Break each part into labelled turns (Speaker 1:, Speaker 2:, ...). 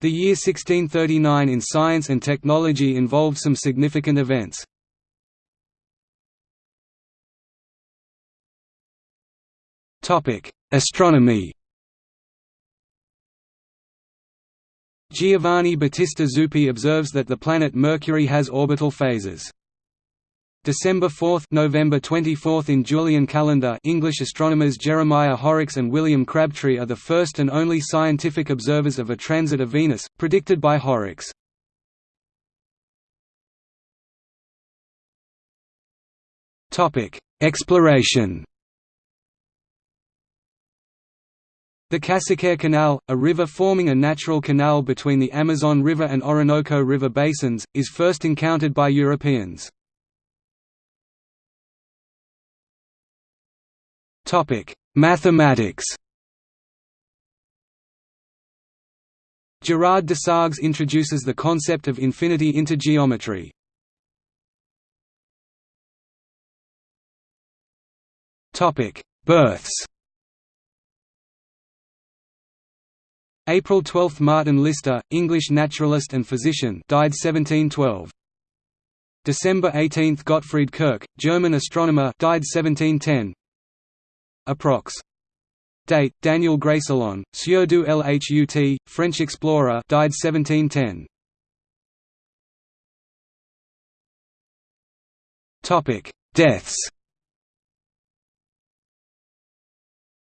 Speaker 1: The year 1639 in science and technology involved some significant events. Astronomy Giovanni Battista Zupi observes that the planet Mercury has orbital phases. December 4 November 24 in Julian calendar English astronomers Jeremiah Horrocks and William Crabtree are the first and only scientific observers of a transit of Venus, predicted by Horrocks. Exploration The Casiquiare Canal, a river forming a natural canal between the Amazon River and Orinoco River basins, is first encountered by Europeans. Mathematics Girard Desargues introduces the concept of infinity into geometry. Births April 12 – Martin Lister, English naturalist and physician died 1712. December 18 – Gottfried Kirch, German astronomer died 1710. Approx. Date: Daniel Greysolon, Sieur du Lhut, French explorer died 1710. Topic: Deaths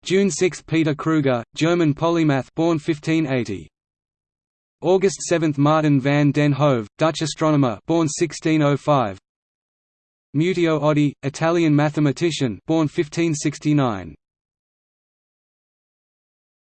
Speaker 1: June 6 – Peter Crüger, German polymath born 1580. August 7 – Martin van den Hove, Dutch astronomer born 1605. Mutio Oddi, Italian mathematician born 1569.